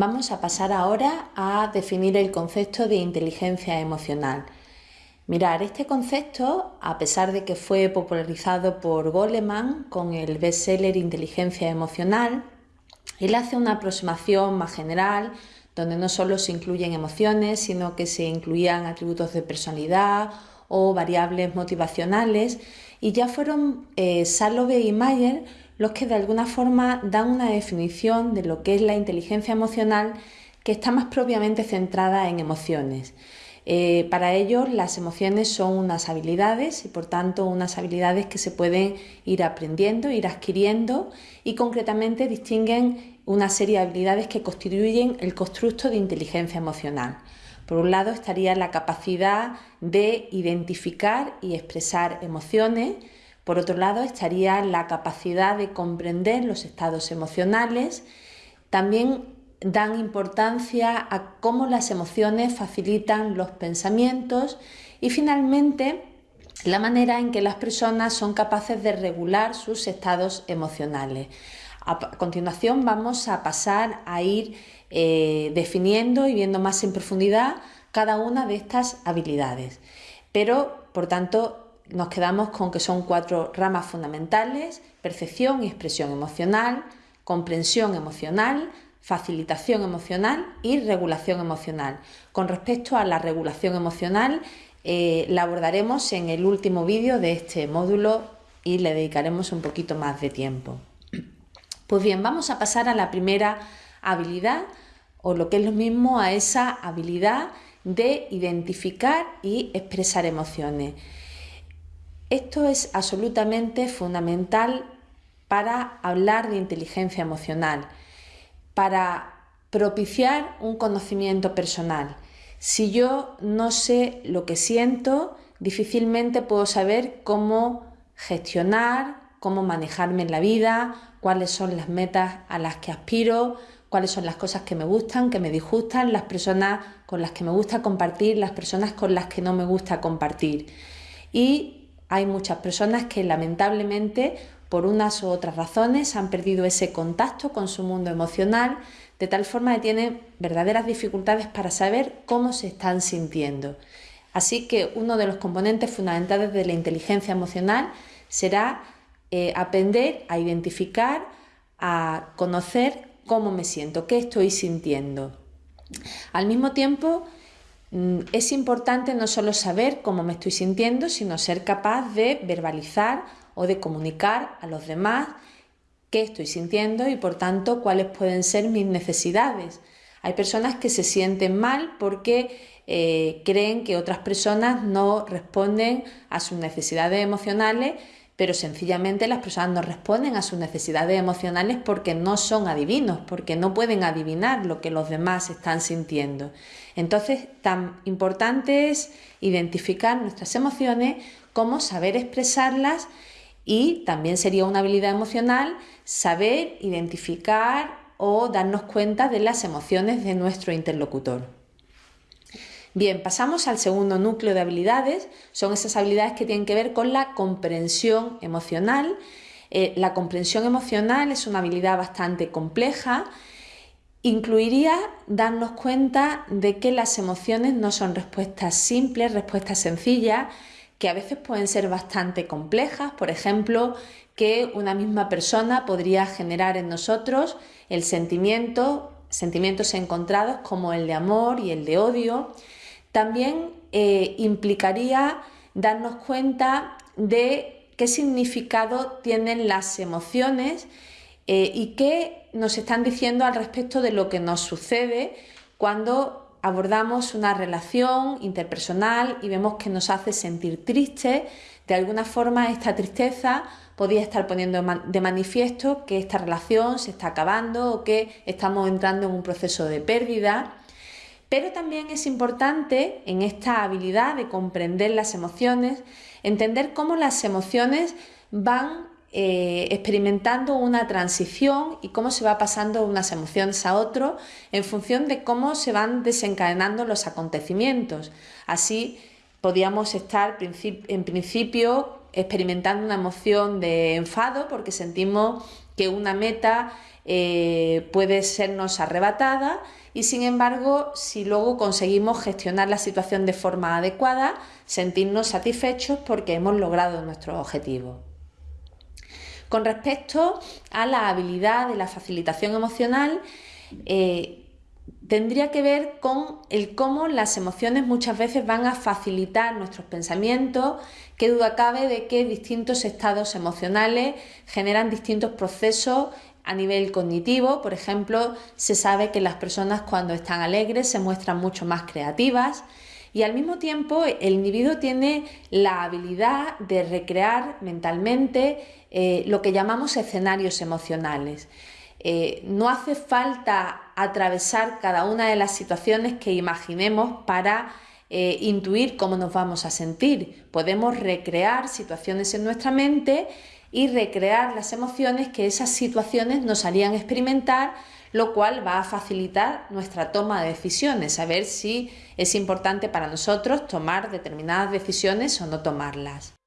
Vamos a pasar ahora a definir el concepto de inteligencia emocional. Mirar, este concepto, a pesar de que fue popularizado por Goleman con el bestseller Inteligencia Emocional, él hace una aproximación más general donde no solo se incluyen emociones, sino que se incluían atributos de personalidad o variables motivacionales y ya fueron eh, Salove y Mayer los que de alguna forma dan una definición de lo que es la inteligencia emocional que está más propiamente centrada en emociones. Eh, para ellos las emociones son unas habilidades y por tanto unas habilidades que se pueden ir aprendiendo, ir adquiriendo y concretamente distinguen una serie de habilidades que constituyen el constructo de inteligencia emocional. Por un lado estaría la capacidad de identificar y expresar emociones, por otro lado, estaría la capacidad de comprender los estados emocionales. También dan importancia a cómo las emociones facilitan los pensamientos y finalmente la manera en que las personas son capaces de regular sus estados emocionales. A continuación vamos a pasar a ir eh, definiendo y viendo más en profundidad cada una de estas habilidades. Pero, por tanto, nos quedamos con que son cuatro ramas fundamentales, percepción y expresión emocional, comprensión emocional, facilitación emocional y regulación emocional. Con respecto a la regulación emocional, eh, la abordaremos en el último vídeo de este módulo y le dedicaremos un poquito más de tiempo. Pues bien, vamos a pasar a la primera habilidad o lo que es lo mismo a esa habilidad de identificar y expresar emociones. Esto es absolutamente fundamental para hablar de inteligencia emocional, para propiciar un conocimiento personal. Si yo no sé lo que siento, difícilmente puedo saber cómo gestionar, cómo manejarme en la vida, cuáles son las metas a las que aspiro, cuáles son las cosas que me gustan, que me disgustan, las personas con las que me gusta compartir, las personas con las que no me gusta compartir. Y hay muchas personas que lamentablemente por unas u otras razones han perdido ese contacto con su mundo emocional, de tal forma que tienen verdaderas dificultades para saber cómo se están sintiendo. Así que uno de los componentes fundamentales de la inteligencia emocional será eh, aprender a identificar, a conocer cómo me siento, qué estoy sintiendo. Al mismo tiempo, es importante no solo saber cómo me estoy sintiendo, sino ser capaz de verbalizar o de comunicar a los demás qué estoy sintiendo y por tanto cuáles pueden ser mis necesidades. Hay personas que se sienten mal porque eh, creen que otras personas no responden a sus necesidades emocionales pero sencillamente las personas no responden a sus necesidades emocionales porque no son adivinos, porque no pueden adivinar lo que los demás están sintiendo. Entonces, tan importante es identificar nuestras emociones como saber expresarlas y también sería una habilidad emocional saber identificar o darnos cuenta de las emociones de nuestro interlocutor. Bien, pasamos al segundo núcleo de habilidades. Son esas habilidades que tienen que ver con la comprensión emocional. Eh, la comprensión emocional es una habilidad bastante compleja. Incluiría darnos cuenta de que las emociones no son respuestas simples, respuestas sencillas, que a veces pueden ser bastante complejas. Por ejemplo, que una misma persona podría generar en nosotros el sentimiento, sentimientos encontrados como el de amor y el de odio, también eh, implicaría darnos cuenta de qué significado tienen las emociones eh, y qué nos están diciendo al respecto de lo que nos sucede cuando abordamos una relación interpersonal y vemos que nos hace sentir triste. De alguna forma esta tristeza podría estar poniendo de manifiesto que esta relación se está acabando o que estamos entrando en un proceso de pérdida. Pero también es importante en esta habilidad de comprender las emociones, entender cómo las emociones van eh, experimentando una transición y cómo se va pasando unas emociones a otro en función de cómo se van desencadenando los acontecimientos. Así podríamos estar en principio experimentando una emoción de enfado porque sentimos que una meta eh, puede sernos arrebatada y sin embargo, si luego conseguimos gestionar la situación de forma adecuada, sentirnos satisfechos porque hemos logrado nuestro objetivo. Con respecto a la habilidad de la facilitación emocional, eh, tendría que ver con el cómo las emociones muchas veces van a facilitar nuestros pensamientos, qué duda cabe de que distintos estados emocionales generan distintos procesos a nivel cognitivo, por ejemplo, se sabe que las personas cuando están alegres se muestran mucho más creativas y al mismo tiempo el individuo tiene la habilidad de recrear mentalmente eh, lo que llamamos escenarios emocionales. Eh, no hace falta atravesar cada una de las situaciones que imaginemos para eh, intuir cómo nos vamos a sentir. Podemos recrear situaciones en nuestra mente y recrear las emociones que esas situaciones nos harían experimentar, lo cual va a facilitar nuestra toma de decisiones, saber si es importante para nosotros tomar determinadas decisiones o no tomarlas.